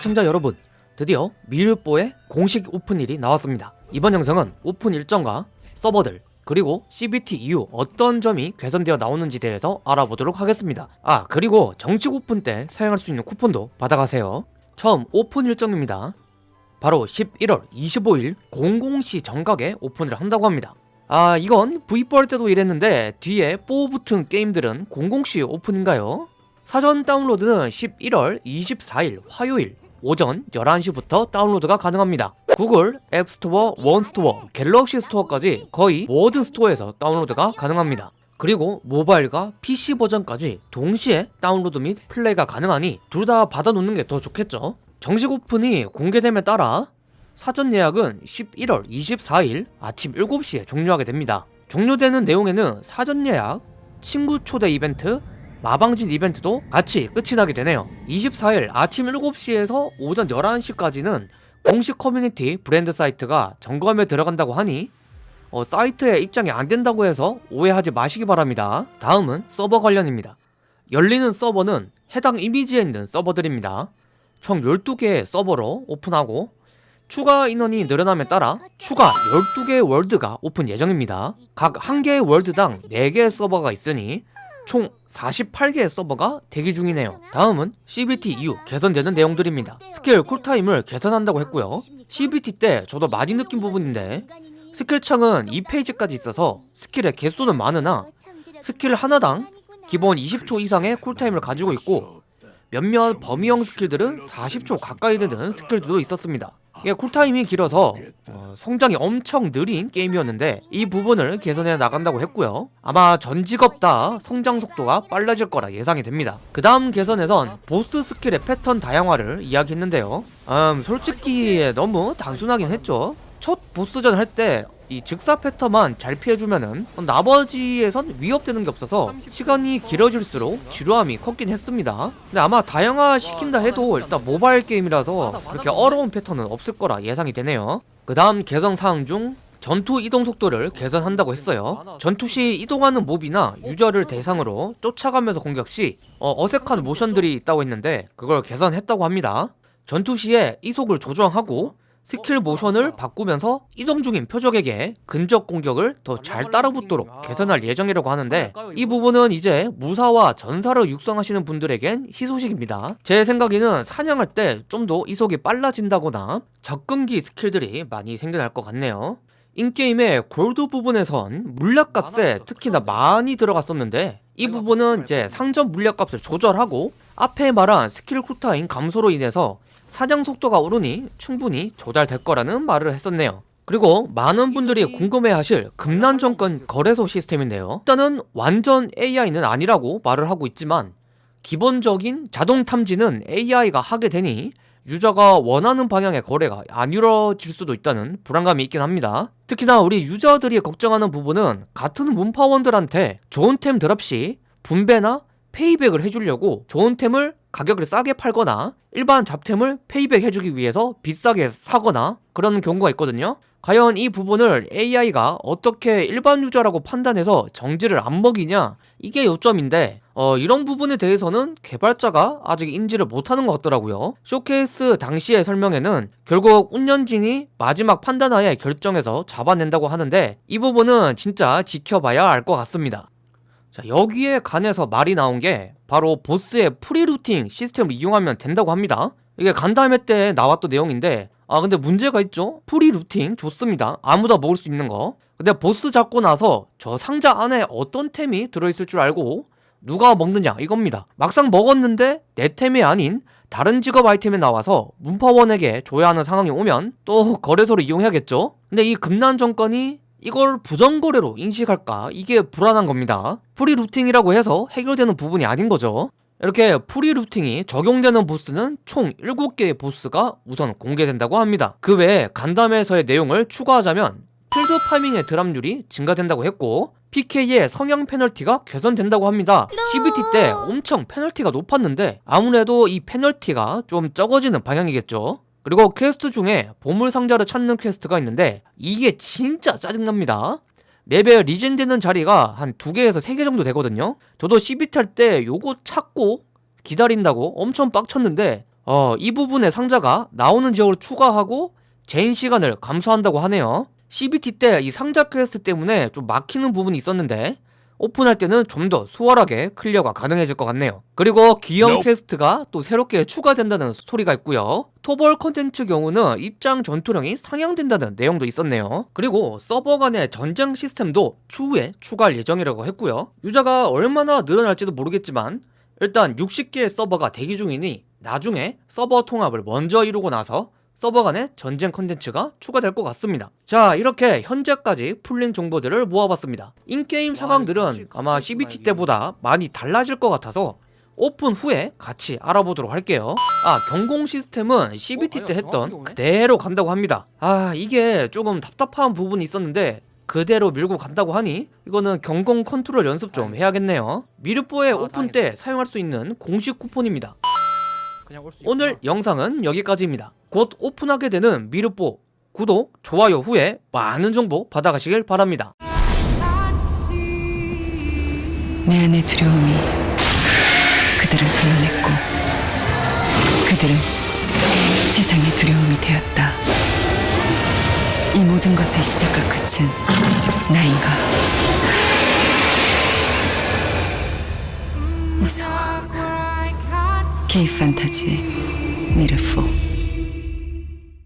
시청자 여러분 드디어 미르4의 공식 오픈일이 나왔습니다. 이번 영상은 오픈 일정과 서버들 그리고 CBT 이후 어떤 점이 개선되어 나오는지 대해서 알아보도록 하겠습니다. 아 그리고 정식 오픈 때 사용할 수 있는 쿠폰도 받아가세요. 처음 오픈 일정입니다. 바로 11월 25일 00시 정각에 오픈을 한다고 합니다. 아 이건 V4 할 때도 이랬는데 뒤에 4 붙은 게임들은 00시 오픈인가요? 사전 다운로드는 11월 24일 화요일 오전 11시부터 다운로드가 가능합니다. 구글 앱스토어, 원스토어, 갤럭시 스토어까지 거의 모든 스토어에서 다운로드가 가능합니다. 그리고 모바일과 PC 버전까지 동시에 다운로드 및 플레이가 가능하니 둘 다 받아놓는 게 더 좋겠죠. 정식 오픈이 공개됨에 따라 사전 예약은 11월 24일 아침 7시에 종료하게 됩니다. 종료되는 내용에는 사전 예약, 친구 초대 이벤트, 마방진 이벤트도 같이 끝이 나게 되네요. 24일 아침 7시에서 오전 11시까지는 공식 커뮤니티 브랜드 사이트가 점검에 들어간다고 하니 어, 사이트에 입장이 안 된다고 해서 오해하지 마시기 바랍니다. 다음은 서버 관련입니다. 열리는 서버는 해당 이미지에 있는 서버들입니다. 총 12개의 서버로 오픈하고 추가 인원이 늘어남에 따라 추가 12개의 월드가 오픈 예정입니다. 각 1개의 월드당 4개의 서버가 있으니 총 48개의 서버가 대기 중이네요. 다음은 CBT 이후 개선되는 내용들입니다. 스킬 cool time을 개선한다고 했고요. CBT 때 저도 많이 느낀 부분인데 스킬 창은 2페이지까지 있어서 스킬의 개수는 많으나 스킬 하나당 기본 20초 이상의 cool time을 가지고 있고 몇몇 범위형 스킬들은 40초 가까이 되는 스킬들도 있었습니다 이게 cool time이 길어서 어, 성장이 엄청 느린 게임이었는데 이 부분을 개선해 나간다고 했고요. 아마 전 직업 다 성장 속도가 빨라질 거라 예상이 됩니다. 그 다음 개선에선 보스 스킬의 패턴 다양화를 이야기했는데요. 음 솔직히 너무 단순하긴 했죠. 첫 보스전 할 때 이 즉사 패턴만 잘 피해주면은 나머지에선 위협되는 게 없어서 시간이 길어질수록 지루함이 컸긴 했습니다. 근데 아마 다양화 시킨다 해도 일단 모바일 게임이라서 그렇게 어려운 패턴은 없을 거라 예상이 되네요. 그 다음 개선 사항 중 전투 이동 속도를 개선한다고 했어요. 전투 시 이동하는 몹이나 유저를 대상으로 쫓아가면서 공격 시 어, 색한 모션들이 있다고 했는데 그걸 개선했다고 합니다. 전투 시에 이속을 조정하고 스킬 모션을 바꾸면서 이동 중인 표적에게 근접 공격을 더 잘 따라붙도록 개선할 예정이라고 하는데 이 부분은 이제 무사와 전사를 육성하시는 분들에겐 희소식입니다. 제 생각에는 사냥할 때 좀 더 이속이 빨라진다거나 접근기 스킬들이 많이 생겨날 것 같네요. in-game의 골드 부분에선 물약값에 특히나 많이 들어갔었는데 이 부분은 이제 상점 물약값을 조절하고 앞에 말한 스킬 cool time 감소로 인해서 사냥 속도가 오르니 충분히 조달될 거라는 말을 했었네요. 그리고 많은 분들이 궁금해하실 금난정권 거래소 시스템인데요. 일단은 완전 AI는 아니라고 말을 하고 있지만 기본적인 자동 탐지는 AI가 하게 되니 유저가 원하는 방향의 거래가 안 이루어질 수도 있다는 불안감이 있긴 합니다. 특히나 우리 유저들이 걱정하는 부분은 같은 문파원들한테 좋은 템 드랍 시 분배나 페이백을 해주려고 좋은 템을 가격을 싸게 팔거나 일반 잡템을 페이백 해주기 위해서 비싸게 사거나 그런 경우가 있거든요. 과연 이 부분을 AI가 어떻게 일반 유저라고 판단해서 정지를 안 먹이냐? 이게 요점인데 어, 이런 부분에 대해서는 개발자가 아직 인지를 못하는 것 같더라고요. 쇼케이스 당시의 설명에는 결국 운영진이 마지막 판단하에 결정해서 잡아낸다고 하는데 이 부분은 진짜 지켜봐야 알 것 같습니다 자 여기에 관해서 말이 나온 게 바로 보스의 free looting 시스템을 이용하면 된다고 합니다. 이게 간담회 때 나왔던 내용인데 아 근데 문제가 있죠? Free looting? 좋습니다. 아무나 먹을 수 있는 거. 근데 보스 잡고 나서 저 상자 안에 어떤 템이 들어있을 줄 알고 누가 먹느냐 이겁니다. 막상 먹었는데 내 템이 아닌 다른 직업 아이템이 나와서 문파원에게 줘야 하는 상황이 오면 또 거래소를 이용해야겠죠? 근데 이 금난전권이 이걸 부정거래로 인식할까? 이게 불안한 겁니다. Free looting이라고 해서 해결되는 부분이 아닌 거죠. 이렇게 free looting이 적용되는 보스는 총 7개의 보스가 우선 공개된다고 합니다. 그 외에 간담회에서의 내용을 추가하자면 필드 farming의 드랍률이 증가된다고 했고 PK의 성향 페널티가 개선된다고 합니다. CBT 때 엄청 페널티가 높았는데 아무래도 이 페널티가 좀 적어지는 방향이겠죠 그리고 퀘스트 중에 보물상자를 찾는 퀘스트가 있는데 이게 진짜 짜증납니다 맵에 리젠 되는 자리가 한 두개에서 세 개 정도 되거든요 저도 CBT 할때 요거 찾고 기다린다고 엄청 빡쳤는데 어, 이 부분에 상자가 나오는 지역으로 추가하고 젠 시간을 감소한다고 하네요. CBT 때 이 상자 퀘스트 때문에 좀 막히는 부분이 있었는데 오픈할 때는 좀 더 수월하게 클리어가 가능해질 것 같네요. 그리고 기형 Nope. 퀘스트가 또 새롭게 추가된다는 스토리가 있고요. 토벌 컨텐츠 경우는 입장 전투력이 상향된다는 내용도 있었네요. 그리고 서버 간의 전쟁 시스템도 추후에 추가할 예정이라고 했고요. 유저가 얼마나 늘어날지도 모르겠지만 일단 60개의 서버가 대기 중이니 나중에 서버 통합을 먼저 이루고 나서 서버 간의 전쟁 컨텐츠가 추가될 것 같습니다. 자, 이렇게 현재까지 풀린 정보들을 모아봤습니다. In-game 상황들은 아마 CBT 때보다 많이 달라질 것 같아서 오픈 후에 같이 알아보도록 할게요. 아, 경공 시스템은 CBT 때 했던 그대로 간다고 합니다. 아, 이게 조금 답답한 부분이 있었는데 그대로 밀고 간다고 하니 이거는 경공 컨트롤 연습 좀 해야겠네요. 미르4의 아, 오픈 때 사용할 수 있는 공식 쿠폰입니다. 그냥 올수 오늘 영상은 여기까지입니다. 곧 오픈하게 되는 미르뽀 구독, 좋아요 후에 많은 정보 받아가시길 바랍니다. 내 안의 두려움이 그들을 불러냈고 그들은 세상의 두려움이 되었다. 이 모든 것의 시작과 끝은 나인가? 무서워. K 판타지 미르포.